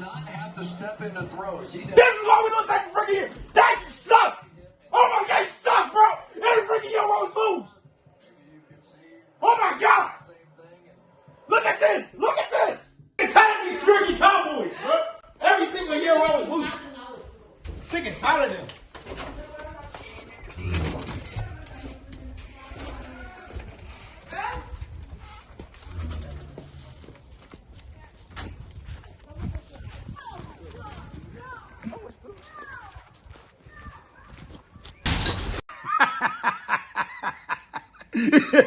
not have to step into throws. He does. This is why we lose every freaking year. That suck. Oh my god, you suck, bro. Every freaking year we lose. Oh my god. Look at this. Look at this. I'm tired of these freaking Cowboys, bro. Every single year we always lose. Sick and tired of them. Ha ha ha ha ha!